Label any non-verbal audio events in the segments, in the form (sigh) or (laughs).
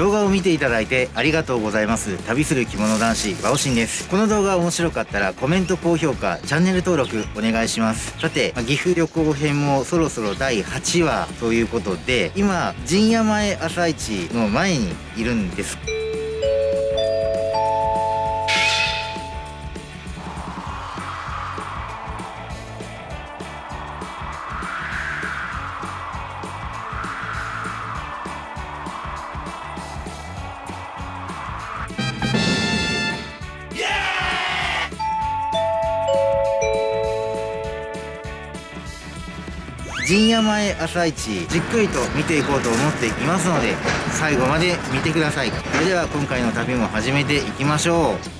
動画を見ていただいてありがとうございます。旅する着物男子バオシンです。この動画面白かったらコメント高評価チャンネル登録お願いします。さて岐阜旅行編もそろそろ第8話ということで今陣屋前朝市の前にいるんです。陣屋前朝市じっくりと見ていこうと思っていますので最後まで見てください。それでは今回の旅も始めていきましょう。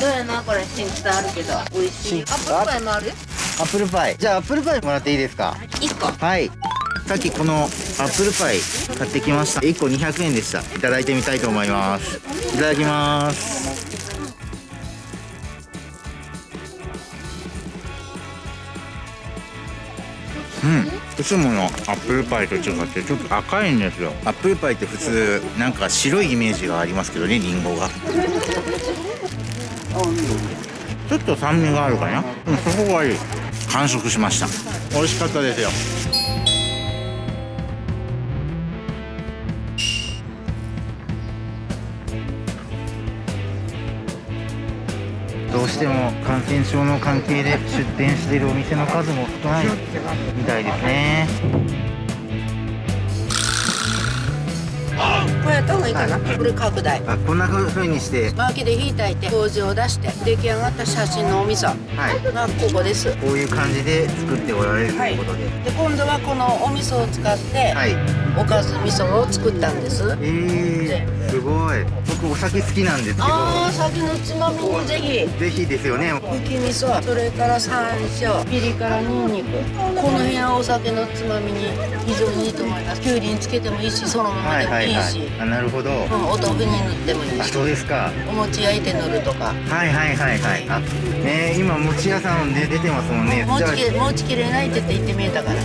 どうやなこれ新北あるけど。美味しい。アップルパイもある？アップルパイ。じゃあアップルパイもらっていいですか？一個はい。さっきこのアップルパイ買ってきました。1個200円でした。いただいてみたいと思います。いただきます。うん。いつものアップルパイと違ってちょっと赤いんですよ。アップルパイって普通なんか白いイメージがありますけどねリンゴがちょっと酸味があるかな。うんそこがいい。完食しました。美味しかったですよ。どうしても感染症の関係で出店しているお店の数も少ないみたいですねこれやった方がいいかな。これ拡大あこんな風にして。薪で火炊いて麹を出して出来上がった写真のお味噌はい。がここです。こういう感じで作っておられるということで。で今度はこのお味噌を使ってはい、おかず味噌を作ったんです。えー、すごい。僕お酒好きなんですけど。ああ酒のつまみにぜひ。ぜひですよね。吹き味噌それから山椒ピリ辛にんにくこの辺はお酒のつまみに非常にいいと思います。きゅうりにつけてもいいしそのままはいでもいいし、はいはいあなるほど。うん、お豆腐に塗ってもいいし。あそうですか。お餅焼いて塗るとか。はいはいはいはい。あね今餅屋さんで出てますもんね。餅きれ餅きれないって言って見えたから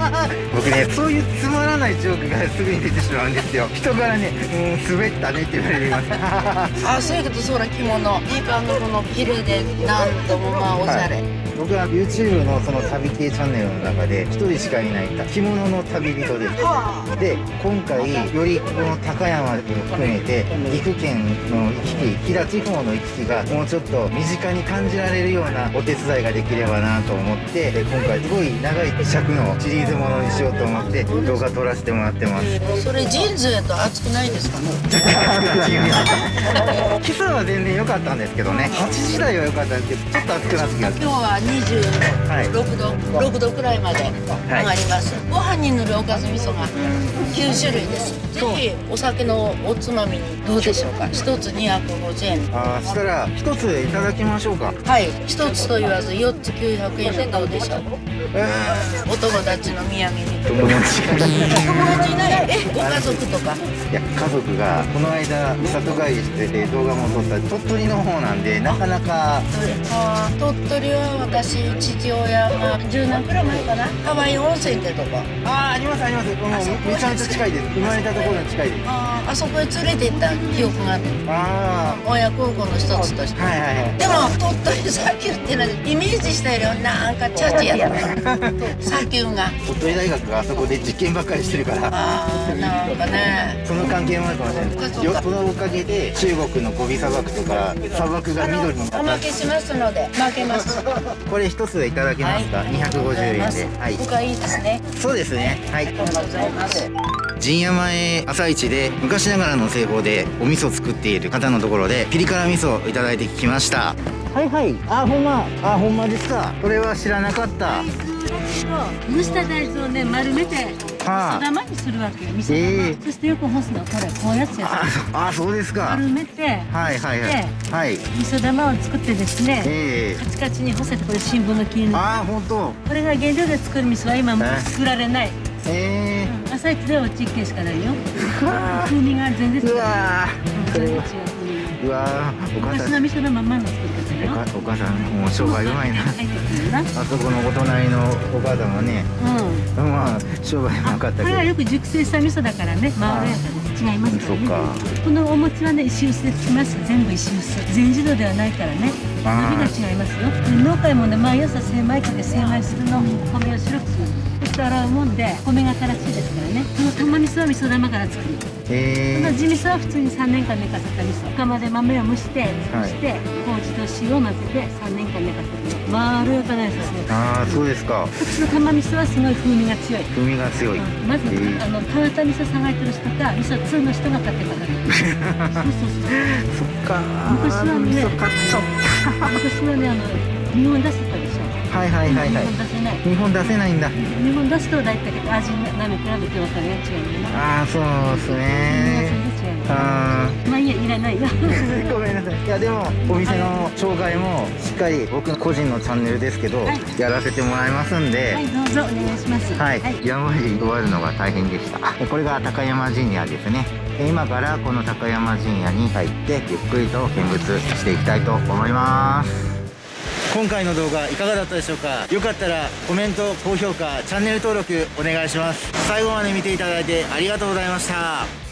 あ (laughs) 僕ねそういうつまらないジョークがすぐに出てしまうんですよ。人からね「うん滑ったね」って言われます。(laughs) あそういうことそうな着物。いい感のこのヒレでなんともまあおしゃれ、はい僕は YouTube のその旅系チャンネルの中で一人しかいない着物の旅人です。で今回よりこの高山を含めて岐阜県の行き来飛騨地方の行き来がもうちょっと身近に感じられるようなお手伝いができればなと思ってで今回すごい長い尺のシリーズものにしようと思って動画撮らせてもらってます。それジーンズやと暑くないですか (laughs) 今朝は全然良かったんですけどね。8時台は良かったんですけどちょっと暑くなってきまし今日は26度、6度くらいまで上がります、ご飯に塗るおかず味噌が9種類です。ぜひお酒のおつまみにどうでしょうか？一つ250円。たあーしたら一ついただきましょうか。はい。一つと言わず4つ900円でどうでしょう？えお友達の土産に。ー、友達が友達いない？え (laughs) ご家族とか？いや家族がこの間里帰りしてて動画も撮った。鳥取の方なんでなかなか。あー鳥取は私父親が10年くらい前かな？ハワイ温泉ってとこ。ああありますあります。もうめちゃめちゃ近いです。生まれたところに近いです。あーあそこへ連れて行った記憶があってあ親孝行の一つとして。あはいはいはい。でも鳥取砂丘っていうのはイメージしたよりなんかチャチやった。(laughs) 砂丘が。鳥取大学があそこで実験ばっかりしてるから。あーなんかね。その関係もあるかもしれない。そのおかげで中国のゴビ砂漠とか砂漠が緑になった。おまけしますので負けますこれ一ついただけますか、250円で。はい。僕はいいですね。そうですね。はい。ありがとうございます。陣屋前朝市で昔ながらの製法でお味噌作っている方のところでピリ辛味噌をいただいてきました。はいはい。あほんま。あほんまですか。これは知らなかった。蒸した大豆をね丸めてはあ玉にするわけよ味噌玉、ええそしてよく干すのはこれこうやつやあそあそうですか。丸めてはいはいはい。はい。味噌玉を作ってですねええ。カチカチに干せてこれ新聞の切りああ本当。これが原料で作る味噌は今もうえ作られない、ええ。うん。朝一ではうち一軒しかないよ。はあ風味が全然違う。全然違ううわーお母昔さんの味噌のまんまの作り方よお母さんもう商売うまいなあそこのお隣のお母さんはねうんまあ商売うまかったけどこれはよく熟成した味噌だからねまろやかで違いますからねそっかこのお餅はね石臼でつきます全部石臼全自動ではないからね伸びが違いますよで農家もね毎朝精米かけ精米するの米を白くする洗うもんで米が新しいですからね。この玉味噌は味噌玉から作る。こえの地味噌は普通に3年間寝かせた味噌釜で豆を蒸してそして麹と塩を混ぜて3年間寝かせてまろやかなやつですねー、ああそうですか。こっちの玉味噌はすごい風味が強い。風味が強い、まず、えー。あの川田味噌探してる人か味噌通の人が買ってから。(laughs) そうそうそう。そっか昔はね昔はねあの日本出してたはいはいはいはい。日本出せない。日本出せないんだ。日本出すと大体味なめ比べて分かるやつ違うよなああそうですね。全然違うよあまあいいやいらないよ。ー (laughs) ごめんなさい。いやでもお店の紹介もしっかり僕の個人のチャンネルですけど、はい。やらせてもらいますんで、はいどうぞお願いします。はい、山まで終わるのが大変でした。でこれが高山神社ですね。で今からこの高山神社に入ってゆっくりと見物していきたいと思います今回の動画いかがだったでしょうか？よかったらコメント高評価チャンネル登録お願いします。最後まで見ていただいてありがとうございました。